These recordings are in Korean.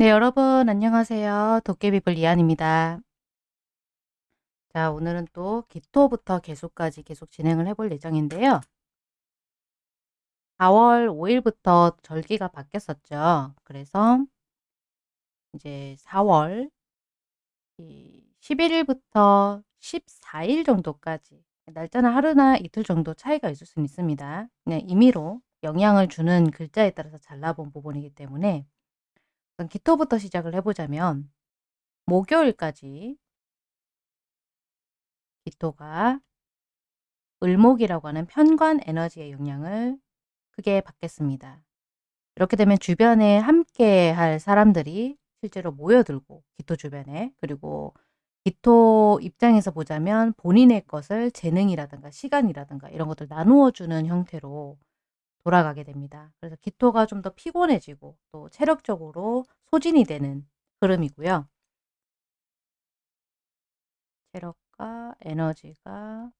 네, 여러분 안녕하세요. 도깨비불 이한입니다. 자, 오늘은 또 기토부터 개수까지 계속 진행을 해볼 예정인데요. 4월 5일부터 절기가 바뀌었었죠. 그래서 이제 4월 11일부터 14일 정도까지 날짜는 하루나 이틀 정도 차이가 있을 수는 있습니다. 그냥 임의로 영향을 주는 글자에 따라서 잘라본 부분이기 때문에 우선 기토부터 시작을 해보자면 목요일까지 기토가 을목이라고 하는 편관 에너지의 영향을 크게 받겠습니다. 이렇게 되면 주변에 함께 할 사람들이 실제로 모여들고 기토 주변에 그리고 기토 입장에서 보자면 본인의 것을 재능이라든가 시간이라든가 이런 것들 나누어 주는 형태로 돌아가게 됩니다. 그래서 기토가 좀 더 피곤해지고 또 체력적으로 소진이 되는 흐름이고요. 체력과 에너지가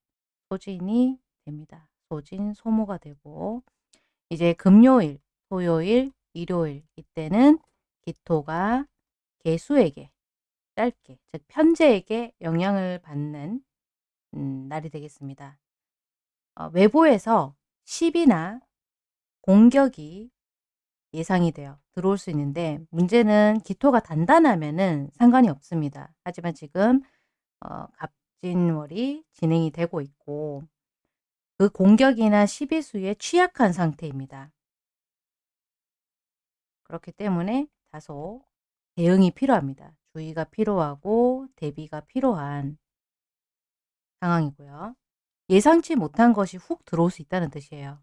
소진이 됩니다. 소진, 소모가 되고 이제 금요일, 토요일, 일요일 이때는 기토가 개수에게 짧게 즉 편제에게 영향을 받는 음, 날이 되겠습니다. 어, 외부에서 시비나 공격이 예상이 돼요. 들어올 수 있는데 문제는 기토가 단단하면은 상관이 없습니다. 하지만 지금 어, 갑진월이 진행이 되고 있고 그 공격이나 시비수에 취약한 상태입니다. 그렇기 때문에 다소 대응이 필요합니다. 주의가 필요하고 대비가 필요한 상황이고요. 예상치 못한 것이 훅 들어올 수 있다는 뜻이에요.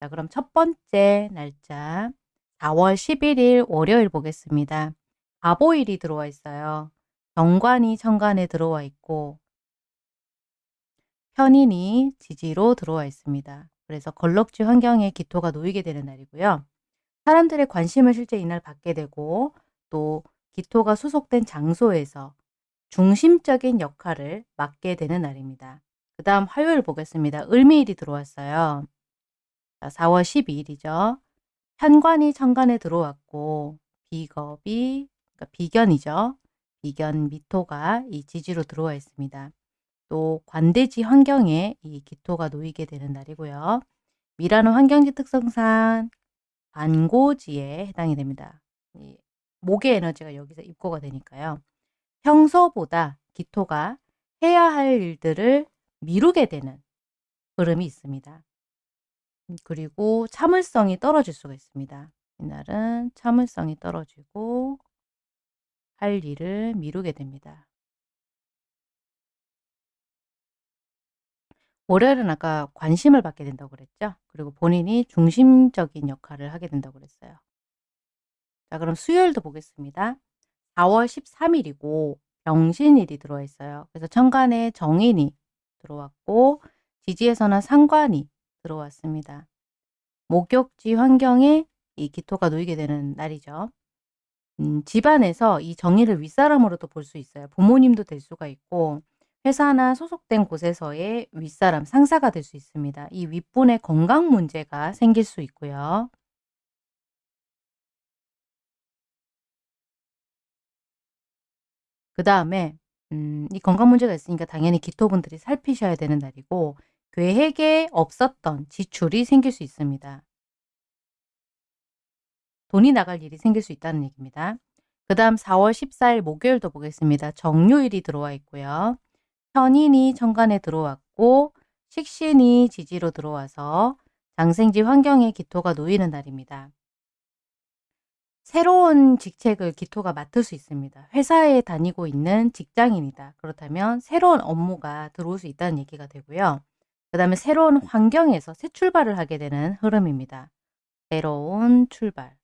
자, 그럼 첫 번째 날짜 4월 11일 월요일 보겠습니다. 가보일이 들어와 있어요. 정관이 천간에 들어와 있고 편인이 지지로 들어와 있습니다. 그래서 걸럭지 환경에 기토가 놓이게 되는 날이고요. 사람들의 관심을 실제 이날 받게 되고 또 기토가 소속된 장소에서 중심적인 역할을 맡게 되는 날입니다. 그 다음 화요일 보겠습니다. 을미일이 들어왔어요. 4월 12일이죠. 현관이 천간에 들어왔고 비겁이 그러니까 비견이죠. 비견 미토가 이 지지로 들어와 있습니다. 또 관대지 환경에 이 기토가 놓이게 되는 날이고요. 미라는 환경지 특성상 반고지에 해당이 됩니다. 목의 에너지가 여기서 입고가 되니까요. 평소보다 기토가 해야 할 일들을 미루게 되는 흐름이 있습니다. 음, 그리고 참을성이 떨어질 수가 있습니다. 이날은 참을성이 떨어지고 할 일을 미루게 됩니다. 월요일은 아까 관심을 받게 된다고 그랬죠. 그리고 본인이 중심적인 역할을 하게 된다고 그랬어요. 자 그럼 수요일도 보겠습니다. 4월 13일이고 병신일이 들어와 있어요. 그래서 천간에 정인이 들어왔고 지지에서는 상관이 들어왔습니다. 목욕지 환경에 이 기토가 놓이게 되는 날이죠. 음, 집안에서 이 정의를 윗사람으로도 볼 수 있어요. 부모님도 될 수가 있고 회사나 소속된 곳에서의 윗사람, 상사가 될 수 있습니다. 이 윗분의 건강 문제가 생길 수 있고요. 그 다음에 음, 이 건강 문제가 있으니까 당연히 기토분들이 살피셔야 되는 날이고 계획에 없었던 지출이 생길 수 있습니다. 돈이 나갈 일이 생길 수 있다는 얘기입니다. 그 다음 4월 14일 목요일도 보겠습니다. 정유일이 들어와 있고요. 편인이 천간에 들어왔고 식신이 지지로 들어와서 장생지 환경에 기토가 놓이는 날입니다. 새로운 직책을 기토가 맡을 수 있습니다. 회사에 다니고 있는 직장인이다. 그렇다면 새로운 업무가 들어올 수 있다는 얘기가 되고요. 그 다음에 새로운 환경에서 새 출발을 하게 되는 흐름입니다. 새로운 출발.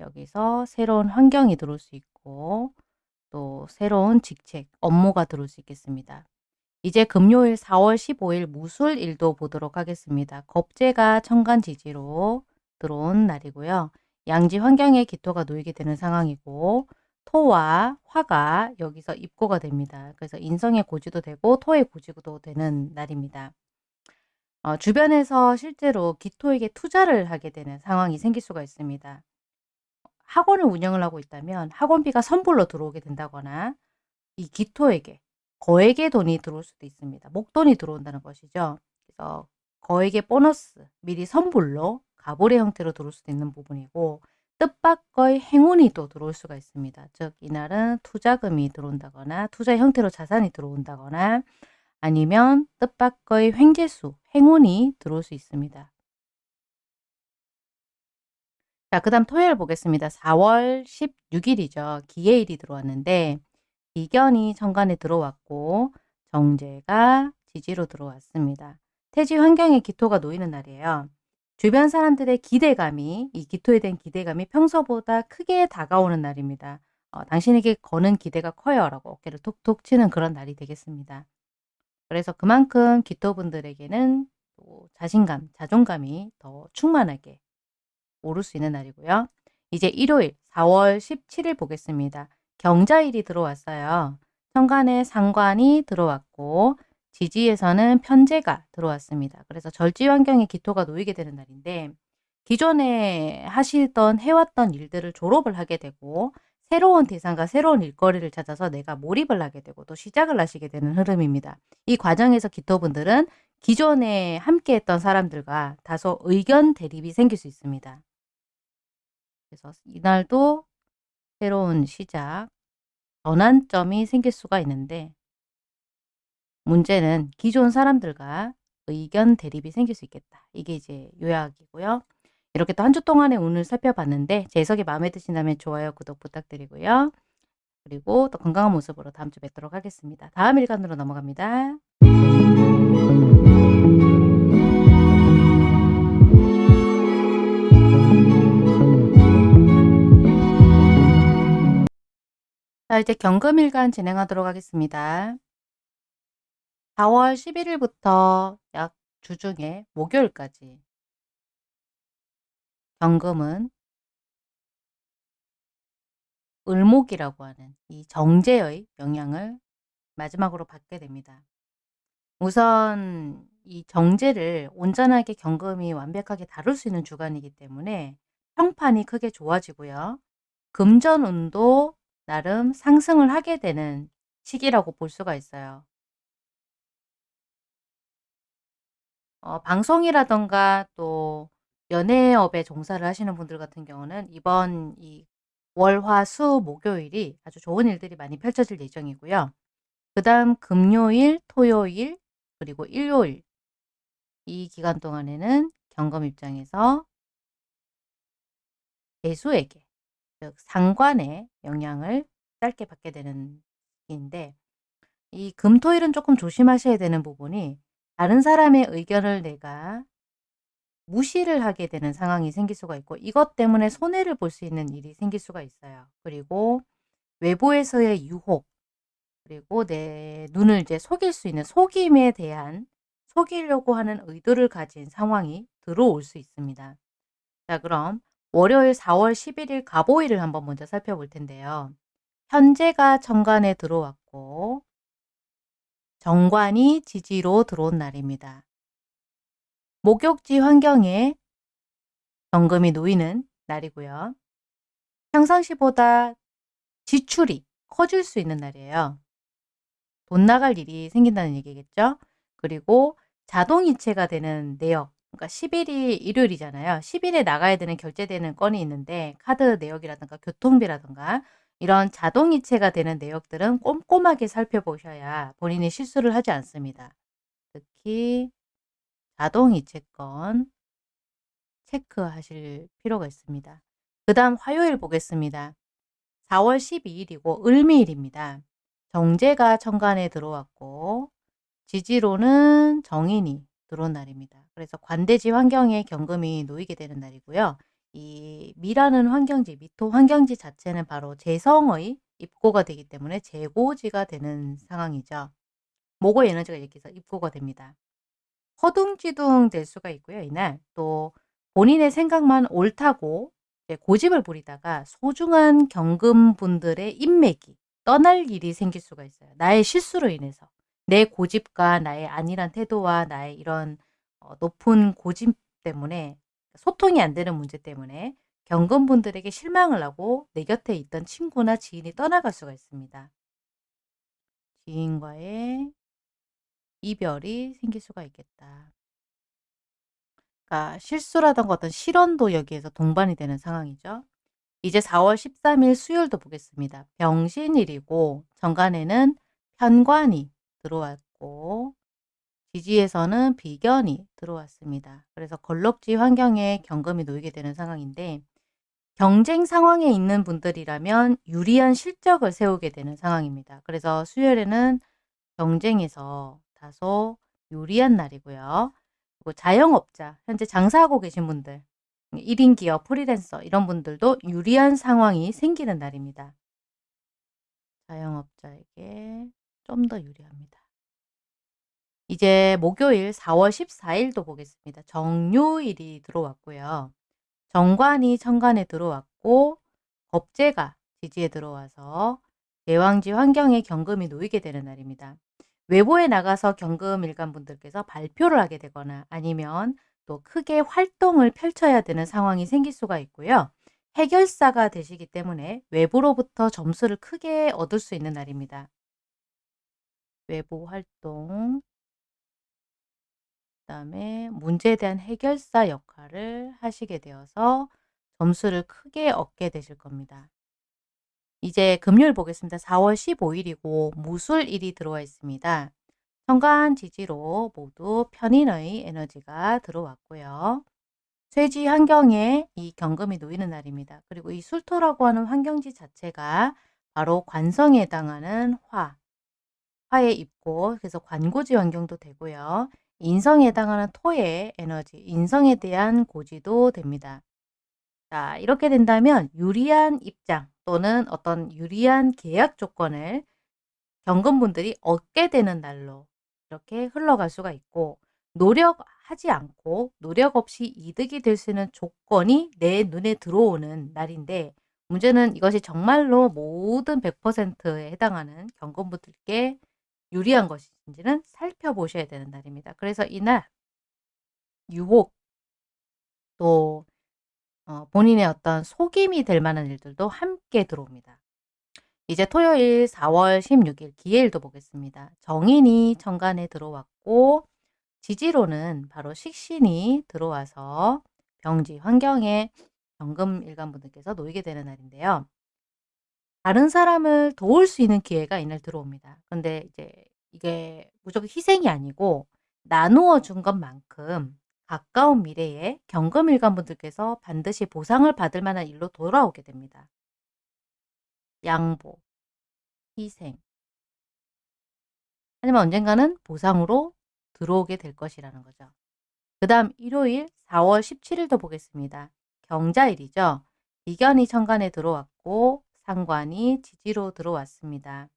여기서 새로운 환경이 들어올 수 있고 또 새로운 직책, 업무가 들어올 수 있겠습니다. 이제 금요일 4월 15일 무술일도 보도록 하겠습니다. 겁재가 천간지지로 들어온 날이고요. 양지 환경에 기토가 놓이게 되는 상황이고 토와 화가 여기서 입고가 됩니다. 그래서 인성의 고지도 되고 토의 고지도 되는 날입니다. 어, 주변에서 실제로 기토에게 투자를 하게 되는 상황이 생길 수가 있습니다. 학원을 운영을 하고 있다면 학원비가 선불로 들어오게 된다거나 이 기토에게 거액의 돈이 들어올 수도 있습니다. 목돈이 들어온다는 것이죠. 그래서 거액의 보너스 미리 선불로 가불의 형태로 들어올 수도 있는 부분이고 뜻밖의 행운이 또 들어올 수가 있습니다. 즉 이날은 투자금이 들어온다거나 투자 형태로 자산이 들어온다거나 아니면 뜻밖의 횡재수, 행운이 들어올 수 있습니다. 자, 그 다음 토요일 보겠습니다. 4월 16일이죠. 기해일이 들어왔는데 이견이 정관에 들어왔고 정제가 지지로 들어왔습니다. 태지 환경에 기토가 놓이는 날이에요. 주변 사람들의 기대감이 이 기토에 대한 기대감이 평소보다 크게 다가오는 날입니다. 어, 당신에게 거는 기대가 커요 라고 어깨를 톡톡 치는 그런 날이 되겠습니다. 그래서 그만큼 기토분들에게는 또 자신감, 자존감이 더 충만하게 오를 수 있는 날이고요. 이제 일요일 4월 17일 보겠습니다. 경자일이 들어왔어요. 천간에 상관이 들어왔고 지지에서는 편제가 들어왔습니다. 그래서 절지 환경에 기토가 놓이게 되는 날인데 기존에 하시던 해왔던 일들을 졸업을 하게 되고 새로운 대상과 새로운 일거리를 찾아서 내가 몰입을 하게 되고 또 시작을 하시게 되는 흐름입니다. 이 과정에서 기토분들은 기존에 함께했던 사람들과 다소 의견 대립이 생길 수 있습니다. 그래서 이날도 새로운 시작, 전환점이 생길 수가 있는데 문제는 기존 사람들과 의견 대립이 생길 수 있겠다. 이게 이제 요약이고요. 이렇게 또 한 주 동안의 운을 살펴봤는데 제 해석이 마음에 드신다면 좋아요, 구독 부탁드리고요. 그리고 또 건강한 모습으로 다음 주 뵙도록 하겠습니다. 다음 일간으로 넘어갑니다. 자, 이제 경금일간 진행하도록 하겠습니다. 4월 11일부터 약 주중에 목요일까지 경금은 을목이라고 하는 이 정제의 영향을 마지막으로 받게 됩니다. 우선 이 정제를 온전하게 경금이 완벽하게 다룰 수 있는 주간이기 때문에 평판이 크게 좋아지고요. 금전운도 나름 상승을 하게 되는 시기라고 볼 수가 있어요. 어, 방송이라던가 또 연예업에 종사를 하시는 분들 같은 경우는 이번 이 월, 화, 수, 목요일이 아주 좋은 일들이 많이 펼쳐질 예정이고요. 그 다음 금요일, 토요일, 그리고 일요일 이 기간 동안에는 경금 입장에서 대수에게 즉 상관의 영향을 짧게 받게 되는 시기인데 이 금토일은 조금 조심하셔야 되는 부분이 다른 사람의 의견을 내가 무시를 하게 되는 상황이 생길 수가 있고 이것 때문에 손해를 볼 수 있는 일이 생길 수가 있어요. 그리고 외부에서의 유혹 그리고 내 눈을 이제 속일 수 있는 속임에 대한 속이려고 하는 의도를 가진 상황이 들어올 수 있습니다. 자 그럼 월요일 4월 11일 가보일을 한번 먼저 살펴볼 텐데요. 현재가 정관에 들어왔고 정관이 지지로 들어온 날입니다. 목욕지 환경에 정금이 놓이는 날이고요. 평상시보다 지출이 커질 수 있는 날이에요. 돈 나갈 일이 생긴다는 얘기겠죠. 그리고 자동이체가 되는 내역 그러니까 10일이 일요일이잖아요. 10일에 나가야 되는 결제되는 건이 있는데 카드 내역이라든가 교통비라든가 이런 자동이체가 되는 내역들은 꼼꼼하게 살펴보셔야 본인이 실수를 하지 않습니다. 특히 자동이체 건 체크하실 필요가 있습니다. 그 다음 화요일 보겠습니다. 4월 12일이고 을미일입니다. 정제가 천간에 들어왔고 지지로는 정인이 들어온 날입니다. 그래서 관대지 환경에 경금이 놓이게 되는 날이고요. 이 미라는 환경지, 미토 환경지 자체는 바로 재성의 입고가 되기 때문에 재고지가 되는 상황이죠. 모고 에너지가 해서 입고가 됩니다. 허둥지둥 될 수가 있고요. 이날 또 본인의 생각만 옳다고 고집을 부리다가 소중한 경금분들의 인맥이 떠날 일이 생길 수가 있어요. 나의 실수로 인해서. 내 고집과 나의 안일한 태도와 나의 이런 어 높은 고집 때문에 소통이 안 되는 문제 때문에 경금분들에게 실망을 하고 내 곁에 있던 친구나 지인이 떠나갈 수가 있습니다. 지인과의 이별이 생길 수가 있겠다. 그러니까 실수라든가 어떤 실언도 여기에서 동반이 되는 상황이죠. 이제 4월 13일 수요일도 보겠습니다. 병신일이고 정관에는 편관이 들어왔고 지지에서는 비견이 들어왔습니다. 그래서 걸럭지 환경에 경금이 놓이게 되는 상황인데 경쟁 상황에 있는 분들이라면 유리한 실적을 세우게 되는 상황입니다. 그래서 수요일에는 경쟁에서 다소 유리한 날이고요. 그리고 자영업자, 현재 장사하고 계신 분들, 1인 기업, 프리랜서 이런 분들도 유리한 상황이 생기는 날입니다. 자영업자에게 좀 더 유리합니다. 이제 목요일 4월 14일도 보겠습니다. 정요일이 들어왔고요. 정관이 천간에 들어왔고 겁재가 지지에 들어와서 대왕지 환경에 경금이 놓이게 되는 날입니다. 외부에 나가서 경금 일간 분들께서 발표를 하게 되거나 아니면 또 크게 활동을 펼쳐야 되는 상황이 생길 수가 있고요. 해결사가 되시기 때문에 외부로부터 점수를 크게 얻을 수 있는 날입니다. 외부 활동, 그다음에 문제에 대한 해결사 역할을 하시게 되어서 점수를 크게 얻게 되실 겁니다. 이제 금요일 보겠습니다. 4월 15일이고 무술일이 들어와 있습니다. 천간 지지로 모두 편인의 에너지가 들어왔고요. 쇠지 환경에 이 경금이 놓이는 날입니다. 그리고 이 술토라고 하는 환경지 자체가 바로 관성에 해당하는 화, 화에 입고 그래서 관고지 환경도 되고요. 인성에 해당하는 토의 에너지, 인성에 대한 고지도 됩니다. 자, 이렇게 된다면 유리한 입장 또는 어떤 유리한 계약 조건을 경금분들이 얻게 되는 날로 이렇게 흘러갈 수가 있고 노력하지 않고 노력 없이 이득이 될 수 있는 조건이 내 눈에 들어오는 날인데 문제는 이것이 정말로 모든 100%에 해당하는 경금분들께 유리한 것인지는 살펴보셔야 되는 날입니다. 그래서 이날 유혹 또 어, 본인의 어떤 속임이 될 만한 일들도 함께 들어옵니다. 이제 토요일 4월 16일 기해일도 보겠습니다. 정인이 천간에 들어왔고 지지로는 바로 식신이 들어와서 병지 환경에 경금 일간 분들께서 놓이게 되는 날인데요. 다른 사람을 도울 수 있는 기회가 이날 들어옵니다. 근데 이제 이게 무조건 희생이 아니고 나누어 준 것만큼 가까운 미래에 경금일간 분들께서 반드시 보상을 받을 만한 일로 돌아오게 됩니다. 양보, 희생. 하지만 언젠가는 보상으로 들어오게 될 것이라는 거죠. 그 다음 일요일 4월 17일도 보겠습니다. 경자일이죠. 비견이 천간에 들어왔고 상관이 지지로 들어왔습니다.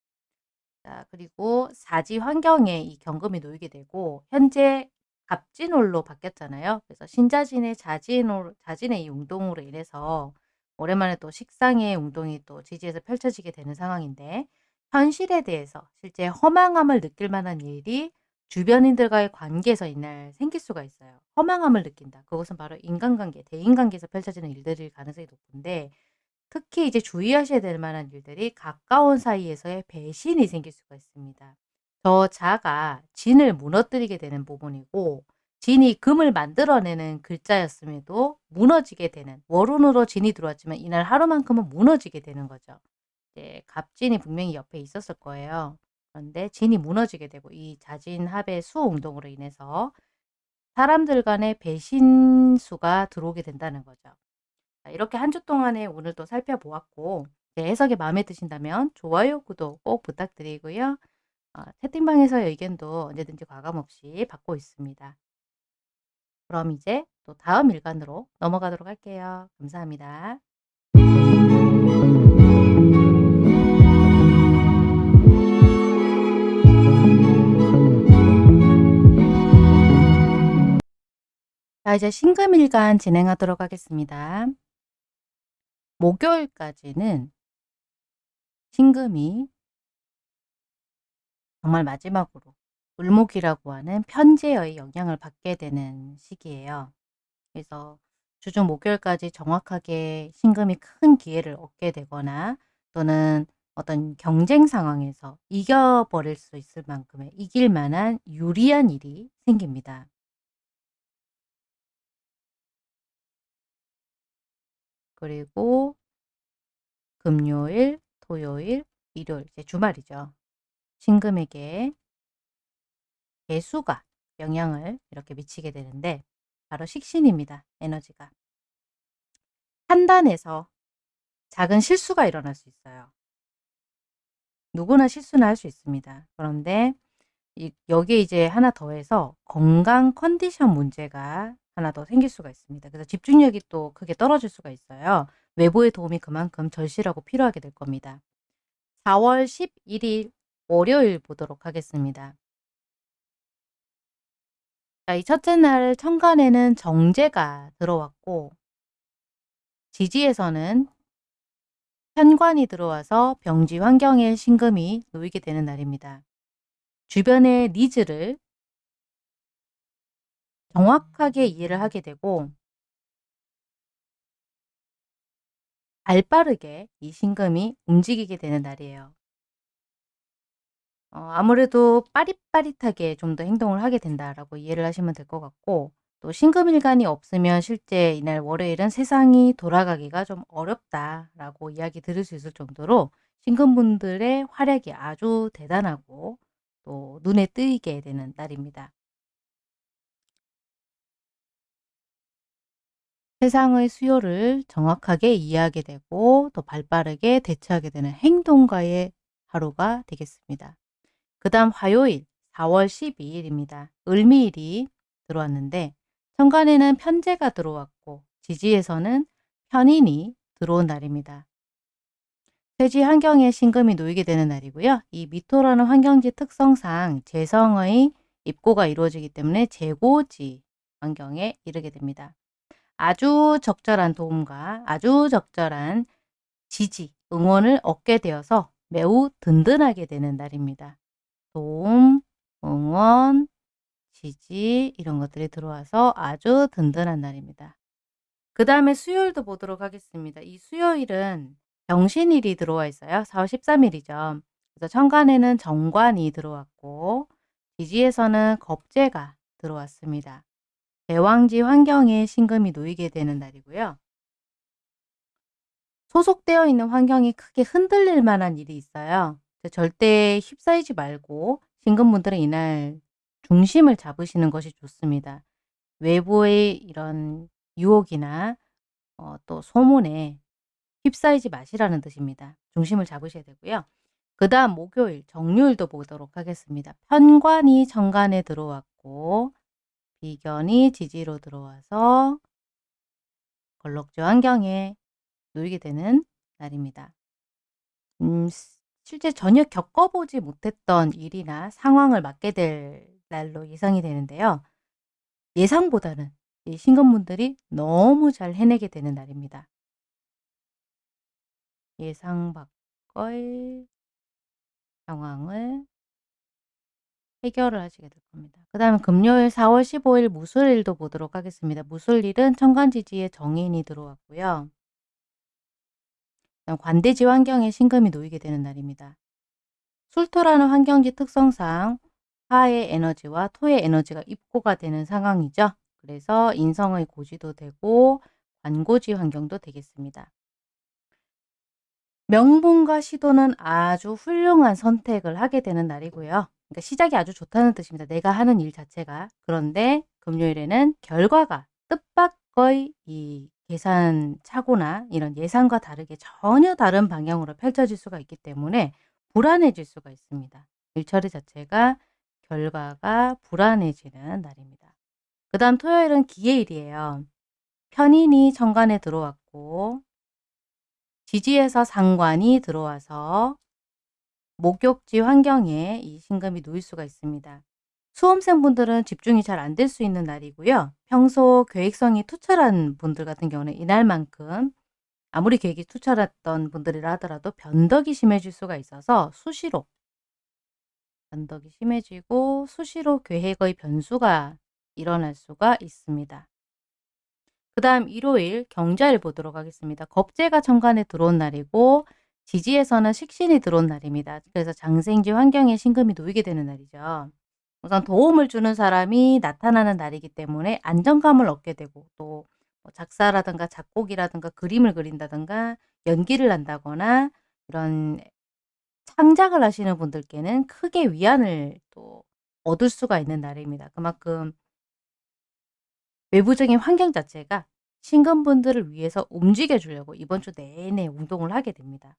자, 그리고 사지 환경에 이 경금이 놓이게 되고 현재 갑진홀로 바뀌었잖아요. 그래서 신자진의 자진홀, 자진의 이 운동으로 인해서 오랜만에 또 식상의 운동이 또 지지에서 펼쳐지게 되는 상황인데 현실에 대해서 실제 허망함을 느낄 만한 일이 주변인들과의 관계에서 이날 생길 수가 있어요. 허망함을 느낀다. 그것은 바로 인간관계, 대인관계에서 펼쳐지는 일들일 가능성이 높은데 특히 이제 주의하셔야 될 만한 일들이 가까운 사이에서의 배신이 생길 수가 있습니다. 저 자가 진을 무너뜨리게 되는 부분이고 진이 금을 만들어내는 글자였음에도 무너지게 되는 월운으로 진이 들어왔지만 이날 하루만큼은 무너지게 되는 거죠. 이제 갑진이 분명히 옆에 있었을 거예요. 그런데 진이 무너지게 되고 이 자진합의 수운동으로 인해서 사람들 간의 배신수가 들어오게 된다는 거죠. 이렇게 한 주 동안에 오늘 도 살펴보았고 제 해석이 마음에 드신다면 좋아요, 구독 꼭 부탁드리고요. 어, 채팅방에서의 의견도 언제든지 과감없이 받고 있습니다. 그럼 이제 또 다음 일간으로 넘어가도록 할게요. 감사합니다. 자, 이제 신금일간 진행하도록 하겠습니다. 목요일까지는 신금이 정말 마지막으로 을목이라고 하는 편제의 영향을 받게 되는 시기예요. 그래서 주중 목요일까지 정확하게 신금이 큰 기회를 얻게 되거나 또는 어떤 경쟁 상황에서 이겨버릴 수 있을 만큼의 이길 만한 유리한 일이 생깁니다. 그리고 금요일, 토요일, 일요일 이제 주말이죠. 신금에게 개수가 영향을 이렇게 미치게 되는데 바로 식신입니다. 에너지가. 판단에서 작은 실수가 일어날 수 있어요. 누구나 실수는 할 수 있습니다. 그런데 이 여기에 이제 하나 더해서 건강 컨디션 문제가 하나 더 생길 수가 있습니다. 그래서 집중력이 또 크게 떨어질 수가 있어요. 외부의 도움이 그만큼 절실하고 필요하게 될 겁니다. 4월 11일 월요일 보도록 하겠습니다. 자, 이 첫째 날 천간에는 정재가 들어왔고 지지에서는 편관이 들어와서 병지 환경에 신금이 놓이게 되는 날입니다. 주변의 needs를 정확하게 이해를 하게 되고 발빠르게 이 신금이 움직이게 되는 날이에요. 어, 아무래도 빠릿빠릿하게 좀 더 행동을 하게 된다라고 이해를 하시면 될 것 같고 또 신금일간이 없으면 실제 이날 월요일은 세상이 돌아가기가 좀 어렵다라고 이야기 들을 수 있을 정도로 신금분들의 활약이 아주 대단하고 또 눈에 띄게 되는 날입니다. 세상의 수요를 정확하게 이해하게 되고 더 발빠르게 대처하게 되는 행동가의 하루가 되겠습니다. 그 다음 화요일 4월 12일입니다. 을미일이 들어왔는데 천간에는 편제가 들어왔고 지지에서는 편인이 들어온 날입니다. 쇠지 환경에 신금이 놓이게 되는 날이고요. 이 미토라는 환경지 특성상 재성의 입고가 이루어지기 때문에 재고지 환경에 이르게 됩니다. 아주 적절한 도움과 아주 적절한 지지, 응원을 얻게 되어서 매우 든든하게 되는 날입니다. 도움, 응원, 지지 이런 것들이 들어와서 아주 든든한 날입니다. 그 다음에 수요일도 보도록 하겠습니다. 이 수요일은 병신일이 들어와 있어요. 4월 13일이죠. 그래서 천간에는 정관이 들어왔고 지지에서는 겁재가 들어왔습니다. 대왕지 환경에 신금이 놓이게 되는 날이고요. 소속되어 있는 환경이 크게 흔들릴 만한 일이 있어요. 절대 휩싸이지 말고 신금분들은 이날 중심을 잡으시는 것이 좋습니다. 외부의 이런 유혹이나 어, 또 소문에 휩싸이지 마시라는 뜻입니다. 중심을 잡으셔야 되고요. 그 다음 목요일 정률도 보도록 하겠습니다. 편관이 정관에 들어왔고 비견이 지지로 들어와서 걸럭지 환경에 놓이게 되는 날입니다. 음, 실제 전혀 겪어보지 못했던 일이나 상황을 맡게 될 날로 예상이 되는데요. 예상보다는 이 신건분들이 너무 잘 해내게 되는 날입니다. 예상 밖의 상황을 해결을 하시게 될 겁니다. 그 다음에 금요일 4월 15일 무술일도 보도록 하겠습니다. 무술일은 천간지지에 정인이 들어왔고요. 관대지 환경에 신금이 놓이게 되는 날입니다. 술토라는 환경지 특성상 화의 에너지와 토의 에너지가 입고가 되는 상황이죠. 그래서 인성의 고지도 되고 관고지 환경도 되겠습니다. 명분과 시도는 아주 훌륭한 선택을 하게 되는 날이고요. 그러니까 시작이 아주 좋다는 뜻입니다. 내가 하는 일 자체가. 그런데 금요일에는 결과가 뜻밖의 이 계산 착오나 이런 예상과 다르게 전혀 다른 방향으로 펼쳐질 수가 있기 때문에 불안해질 수가 있습니다. 일처리 자체가 결과가 불안해지는 날입니다. 그 다음 토요일은 기해일이에요. 편인이 천간에 들어왔고 지지에서 상관이 들어와서 목욕지 환경에 이 신금이 놓일 수가 있습니다. 수험생분들은 집중이 잘 안 될 수 있는 날이고요. 평소 계획성이 투철한 분들 같은 경우는 이날만큼 아무리 계획이 투철했던 분들이라 하더라도 변덕이 심해질 수가 있어서 수시로 변덕이 심해지고 수시로 계획의 변수가 일어날 수가 있습니다. 그 다음 일요일 경자일 보도록 하겠습니다. 겁재가 천간에 들어온 날이고 지지에서는 식신이 들어온 날입니다. 그래서 장생지 환경에 신금이 놓이게 되는 날이죠. 우선 도움을 주는 사람이 나타나는 날이기 때문에 안정감을 얻게 되고 또뭐 작사라든가 작곡이라든가 그림을 그린다든가 연기를 한다거나 이런 창작을 하시는 분들께는 크게 위안을 또 얻을 수가 있는 날입니다. 그만큼 외부적인 환경 자체가 신금분들을 위해서 움직여 주려고 이번 주 내내 운동을 하게 됩니다.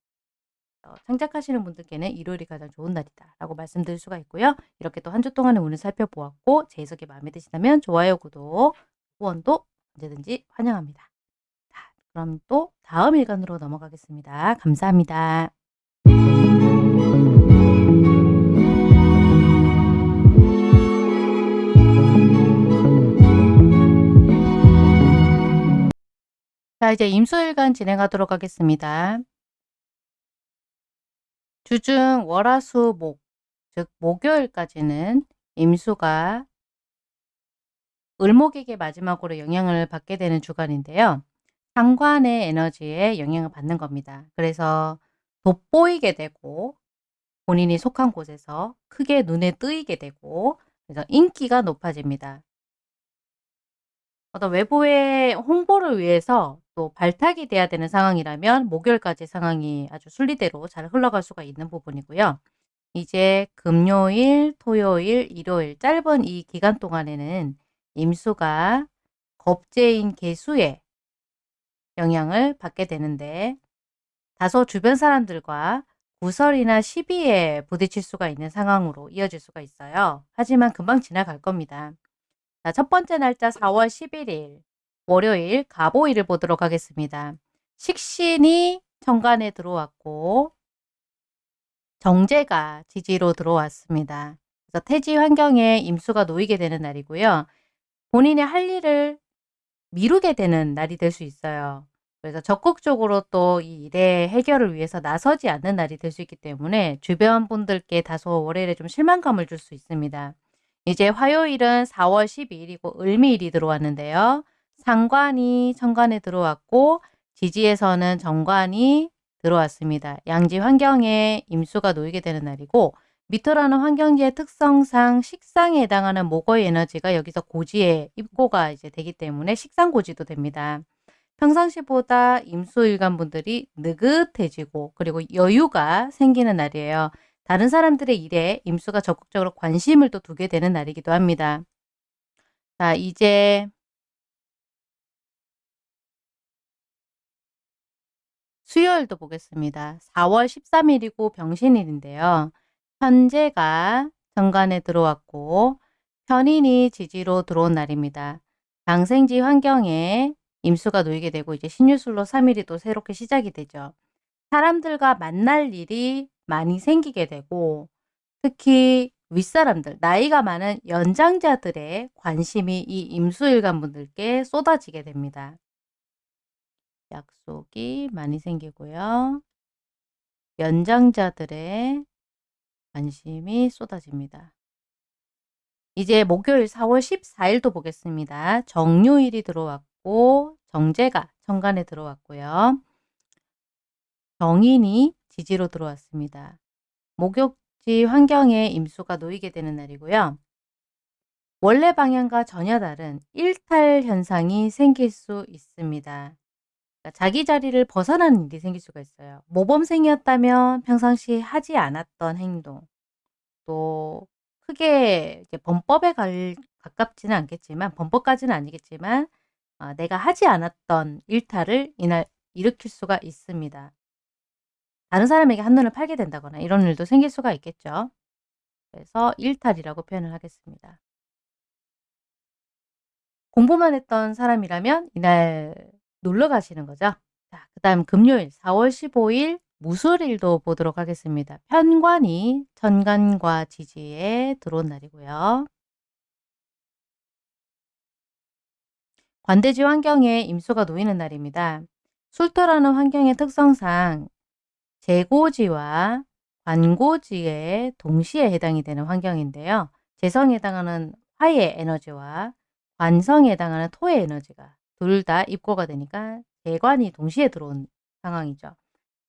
어, 창작하시는 분들께는 일요일이 가장 좋은 날이다 라고 말씀드릴 수가 있고요. 이렇게 또 한 주 동안의 운을 살펴보았고 제 해석이 마음에 드시다면 좋아요, 구독, 후원도 언제든지 환영합니다. 자, 그럼 또 다음 일간으로 넘어가겠습니다. 감사합니다. 자 이제 임수일간 진행하도록 하겠습니다. 주중 월화수 목 즉 목요일까지는 임수가 을목에게 마지막으로 영향을 받게 되는 주간인데요. 상관의 에너지에 영향을 받는 겁니다. 그래서 돋보이게 되고 본인이 속한 곳에서 크게 눈에 뜨이게 되고 그래서 인기가 높아집니다. 어떤 외부의 홍보를 위해서 또 발탁이 돼야 되는 상황이라면 목요일까지 상황이 아주 순리대로 잘 흘러갈 수가 있는 부분이고요. 이제 금요일, 토요일, 일요일 짧은 이 기간 동안에는 임수가 겁재인 개수에 영향을 받게 되는데 다소 주변 사람들과 구설이나 시비에 부딪힐 수가 있는 상황으로 이어질 수가 있어요. 하지만 금방 지나갈 겁니다. 자, 첫 번째 날짜 4월 11일 월요일 가보일을 보도록 하겠습니다. 식신이 정관에 들어왔고 정제가 지지로 들어왔습니다. 그래서 태지 환경에 임수가 놓이게 되는 날이고요. 본인의 할 일을 미루게 되는 날이 될 수 있어요. 그래서 적극적으로 또 이 일의 해결을 위해서 나서지 않는 날이 될 수 있기 때문에 주변 분들께 다소 월요일에 좀 실망감을 줄 수 있습니다. 이제 화요일은 4월 12일이고 을미일이 들어왔는데요. 상관이 천간에 들어왔고 지지에서는 정관이 들어왔습니다. 양지 환경에 임수가 놓이게 되는 날이고 미터라는 환경지의 특성상 식상에 해당하는 목의 에너지가 여기서 고지에 입고가 이제 되기 때문에 식상 고지도 됩니다. 평상시보다 임수일간 분들이 느긋해지고 그리고 여유가 생기는 날이에요. 다른 사람들의 일에 임수가 적극적으로 관심을 또 두게 되는 날이기도 합니다. 자, 이제 수요일도 보겠습니다. 4월 13일이고 병신일인데요. 현재가 정관에 들어왔고 편인이 지지로 들어온 날입니다. 장생지 환경에 임수가 놓이게 되고 이제 신유술로 3일이 또 새롭게 시작이 되죠. 사람들과 만날 일이 많이 생기게 되고 특히 윗사람들, 나이가 많은 연장자들의 관심이 이 임수일간 분들께 쏟아지게 됩니다. 약속이 많이 생기고요. 연장자들의 관심이 쏟아집니다. 이제 목요일 4월 14일도 보겠습니다. 정요일이 들어왔고 정제가 천간에 들어왔고요. 정인이 지지로 들어왔습니다. 목욕지 환경에 임수가 놓이게 되는 날이고요. 원래 방향과 전혀 다른 일탈 현상이 생길 수 있습니다. 그러니까 자기 자리를 벗어나는 일이 생길 수가 있어요. 모범생이었다면 평상시 하지 않았던 행동, 또 크게 범법에 갈, 가깝지는 않겠지만 범법까지는 아니겠지만 어, 내가 하지 않았던 일탈을 이날 일으킬 수가 있습니다. 다른 사람에게 한눈을 팔게 된다거나 이런 일도 생길 수가 있겠죠. 그래서 일탈이라고 표현을 하겠습니다. 공부만 했던 사람이라면 이날 놀러 가시는 거죠. 자, 그 다음 금요일 4월 15일 무술일도 보도록 하겠습니다. 편관이 천간과 지지에 들어온 날이고요. 관대지 환경에 임수가 놓이는 날입니다. 술토라는 환경의 특성상 재고지와 관고지에 동시에 해당이 되는 환경인데요. 재성에 해당하는 화의 에너지와 관성에 해당하는 토의 에너지가 둘 다 입고가 되니까 재관이 동시에 들어온 상황이죠.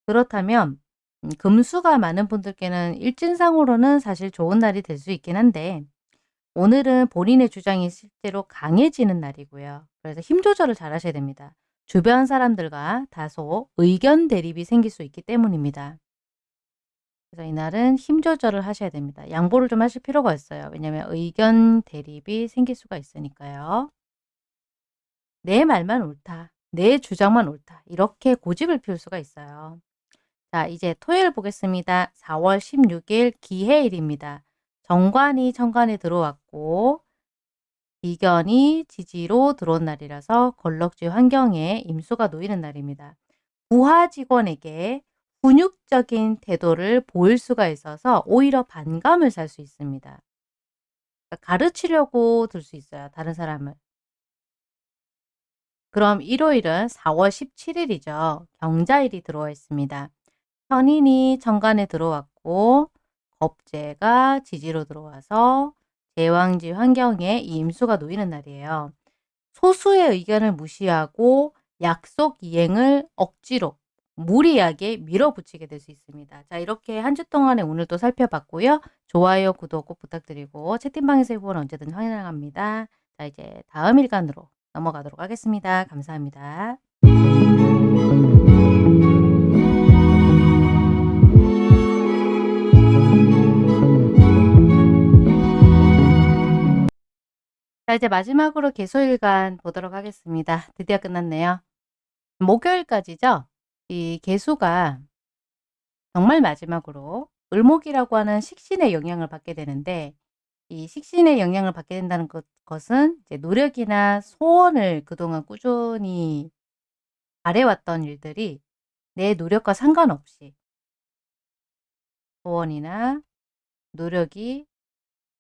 그렇다면 음 금수가 많은 분들께는 일진상으로는 사실 좋은 날이 될 수 있긴 한데 오늘은 본인의 주장이 실제로 강해지는 날이고요. 그래서 힘 조절을 잘 하셔야 됩니다. 주변 사람들과 다소 의견 대립이 생길 수 있기 때문입니다. 그래서 이날은 힘 조절을 하셔야 됩니다. 양보를 좀 하실 필요가 있어요. 왜냐하면 의견 대립이 생길 수가 있으니까요. 내 말만 옳다. 내 주장만 옳다. 이렇게 고집을 피울 수가 있어요. 자 이제 토요일 보겠습니다. 4월 16일 기해일입니다. 정관이 천간에 들어왔고 비견이 지지로 들어온 날이라서 걸럭지 환경에 임수가 놓이는 날입니다. 부하 직원에게 훈육적인 태도를 보일 수가 있어서 오히려 반감을 살 수 있습니다. 그러니까 가르치려고 들 수 있어요. 다른 사람을. 그럼 일요일은 4월 17일이죠. 경자일이 들어와 있습니다. 편인이 천간에 들어왔고 겁재가 지지로 들어와서 제왕지 환경에 이 임수가 놓이는 날이에요. 소수의 의견을 무시하고 약속 이행을 억지로 무리하게 밀어붙이게 될 수 있습니다. 자 이렇게 한 주 동안에 오늘도 살펴봤고요. 좋아요, 구독 꼭 부탁드리고 채팅방에서 후원 언제든 환영합니다. 자 이제 다음 일간으로 넘어가도록 하겠습니다. 감사합니다. 자 이제 마지막으로 개수일간 보도록 하겠습니다. 드디어 끝났네요. 목요일까지죠. 이 개수가 정말 마지막으로 을목이라고 하는 식신의 영향을 받게 되는데 이 식신의 영향을 받게 된다는 것, 것은 이제 노력이나 소원을 그동안 꾸준히 바래왔던 일들이 내 노력과 상관없이 소원이나 노력이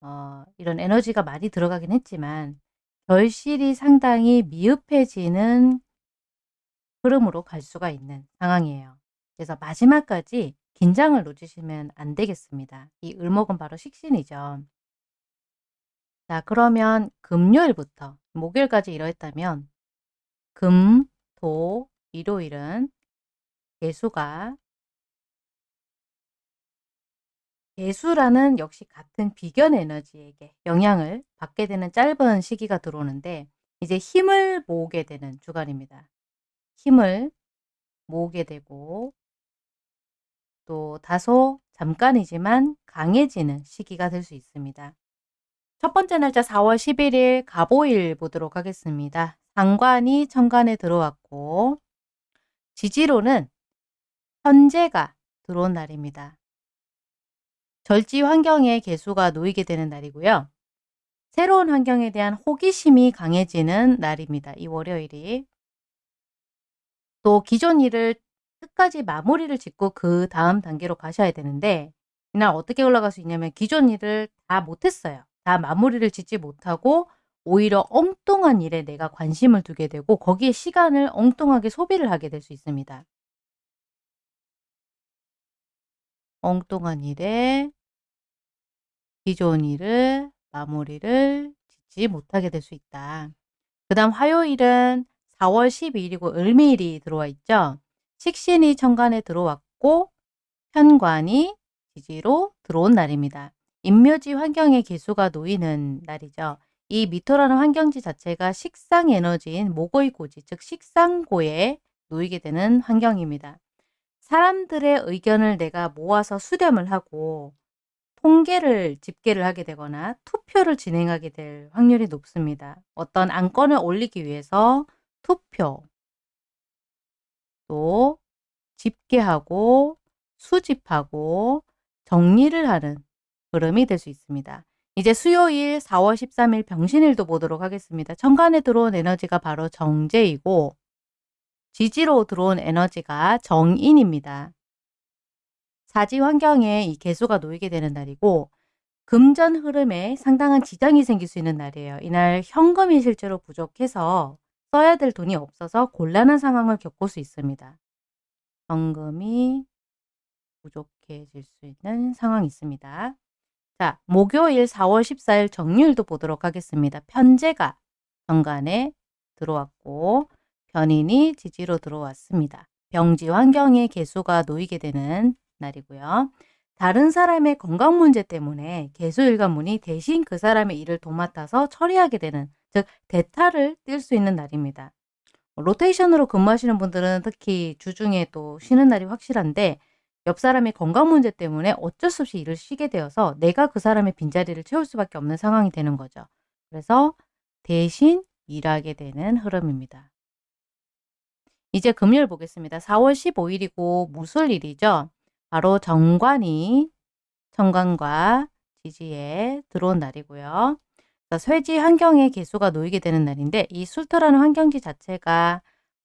어, 이런 에너지가 많이 들어가긴 했지만 결실이 상당히 미흡해지는 흐름으로 갈 수가 있는 상황이에요. 그래서 마지막까지 긴장을 놓치시면 안 되겠습니다. 이 을목은 바로 식신이죠. 자 그러면 금요일부터 목요일까지 이러했다면 금, 도, 일요일은 개수가 개수라는 역시 같은 비견 에너지에게 영향을 받게 되는 짧은 시기가 들어오는데 이제 힘을 모으게 되는 주간입니다. 힘을 모으게 되고 또 다소 잠깐이지만 강해지는 시기가 될 수 있습니다. 첫 번째 날짜 4월 11일 가보일 보도록 하겠습니다. 상관이 천간에 들어왔고 지지로는 현재가 들어온 날입니다. 절지 환경에 개수가 놓이게 되는 날이고요. 새로운 환경에 대한 호기심이 강해지는 날입니다. 이 월요일이. 또 기존 일을 끝까지 마무리를 짓고 그 다음 단계로 가셔야 되는데 이날 어떻게 올라갈 수 있냐면 기존 일을 다 못했어요. 다 마무리를 짓지 못하고 오히려 엉뚱한 일에 내가 관심을 두게 되고 거기에 시간을 엉뚱하게 소비를 하게 될 수 있습니다. 엉뚱한 일에 기존 일을 마무리를 짓지 못하게 될 수 있다. 그 다음 화요일은 4월 12일이고 을미일이 들어와 있죠. 식신이 천간에 들어왔고 편관이 지지로 들어온 날입니다. 인묘지 환경의 개수가 놓이는 날이죠. 이 미토라는 환경지 자체가 식상 에너지인 모고의 고지, 즉 식상고에 놓이게 되는 환경입니다. 사람들의 의견을 내가 모아서 수렴을 하고 통계를 집계를 하게 되거나 투표를 진행하게 될 확률이 높습니다. 어떤 안건을 올리기 위해서 투표, 또 집계하고 수집하고 정리를 하는 흐름이 될 수 있습니다. 이제 수요일 4월 13일 병신일도 보도록 하겠습니다. 천간에 들어온 에너지가 바로 정제이고 지지로 들어온 에너지가 정인입니다. 사지 환경에 이 개수가 놓이게 되는 날이고 금전 흐름에 상당한 지장이 생길 수 있는 날이에요. 이날 현금이 실제로 부족해서 써야 될 돈이 없어서 곤란한 상황을 겪을 수 있습니다. 현금이 부족해질 수 있는 상황이 있습니다. 자, 목요일 4월 14일 정률도 보도록 하겠습니다. 편제가 정관에 들어왔고 변인이 지지로 들어왔습니다. 병지 환경에 개수가 놓이게 되는 날이고요. 다른 사람의 건강 문제 때문에 개수일관문이 대신 그 사람의 일을 도맡아서 처리하게 되는 즉 대타를 뛸 수 있는 날입니다. 로테이션으로 근무하시는 분들은 특히 주중에 또 쉬는 날이 확실한데 옆 사람의 건강 문제 때문에 어쩔 수 없이 일을 쉬게 되어서 내가 그 사람의 빈자리를 채울 수밖에 없는 상황이 되는 거죠. 그래서 대신 일하게 되는 흐름입니다. 이제 금요일 보겠습니다. 4월 15일이고 무술일이죠. 바로 정관이 정관과 지지에 들어온 날이고요. 쇠지 환경에 개수가 놓이게 되는 날인데 이 술토라는 환경지 자체가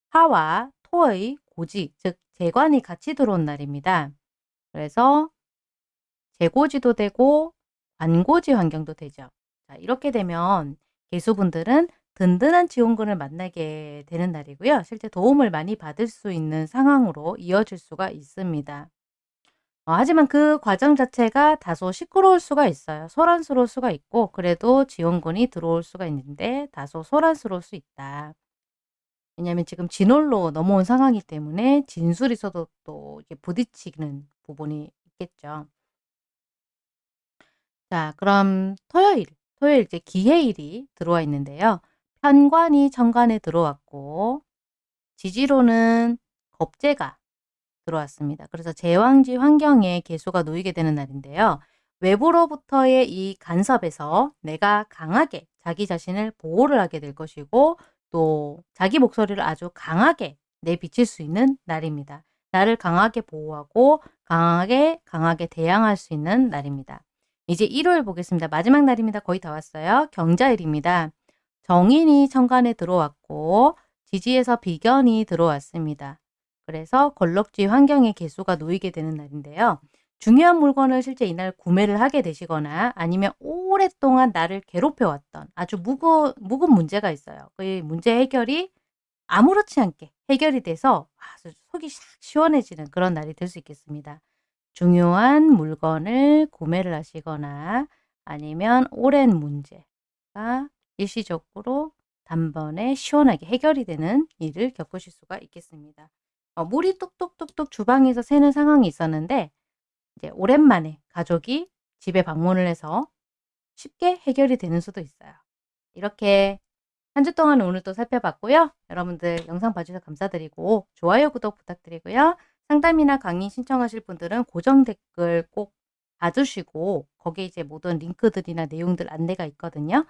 화와 토의 고지, 즉 재관이 같이 들어온 날입니다. 그래서 재고지도 되고 관고지 환경도 되죠. 자, 이렇게 되면 개수분들은 든든한 지원군을 만나게 되는 날이고요. 실제 도움을 많이 받을 수 있는 상황으로 이어질 수가 있습니다. 어, 하지만 그 과정 자체가 다소 시끄러울 수가 있어요. 소란스러울 수가 있고 그래도 지원군이 들어올 수가 있는데 다소 소란스러울 수 있다. 왜냐하면 지금 진월로 넘어온 상황이기 때문에 진술에서도 또 이렇게 부딪히는 부분이 있겠죠. 자 그럼 토요일, 토요일 이제 기해일이 들어와 있는데요. 편관이 천간에 들어왔고 지지로는 겁재가 들어왔습니다. 그래서 제왕지 환경에 개수가 놓이게 되는 날인데요. 외부로부터의 이 간섭에서 내가 강하게 자기 자신을 보호를 하게 될 것이고 또 자기 목소리를 아주 강하게 내비칠 수 있는 날입니다. 나를 강하게 보호하고 강하게 강하게 대항할 수 있는 날입니다. 이제 일요일 보겠습니다. 마지막 날입니다. 거의 다 왔어요. 경자일입니다. 정인이 천간에 들어왔고 지지에서 비견이 들어왔습니다. 그래서 걸럭지 환경의 개수가 놓이게 되는 날인데요. 중요한 물건을 실제 이날 구매를 하게 되시거나 아니면 오랫동안 나를 괴롭혀왔던 아주 무거, 묵은 문제가 있어요. 그 문제 해결이 아무렇지 않게 해결이 돼서 속이 샥 시원해지는 그런 날이 될 수 있겠습니다. 중요한 물건을 구매를 하시거나 아니면 오랜 문제가 일시적으로 단번에 시원하게 해결이 되는 일을 겪으실 수가 있겠습니다. 어, 물이 뚝뚝뚝뚝 주방에서 새는 상황이 있었는데 이제 오랜만에 가족이 집에 방문을 해서 쉽게 해결이 되는 수도 있어요. 이렇게 한 주 동안 오늘 또 살펴봤고요. 여러분들 영상 봐주셔서 감사드리고 좋아요, 구독 부탁드리고요. 상담이나 강의 신청하실 분들은 고정 댓글 꼭 봐주시고 거기에 이제 모든 링크들이나 내용들 안내가 있거든요.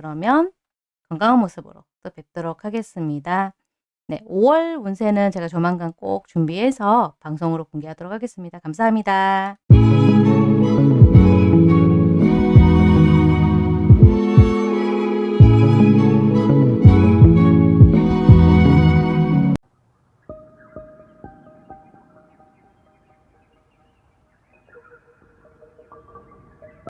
그러면 건강한 모습으로 또 뵙도록 하겠습니다. 네, 5월 운세는 제가 조만간 꼭 준비해서 방송으로 공개하도록 하겠습니다. 감사합니다.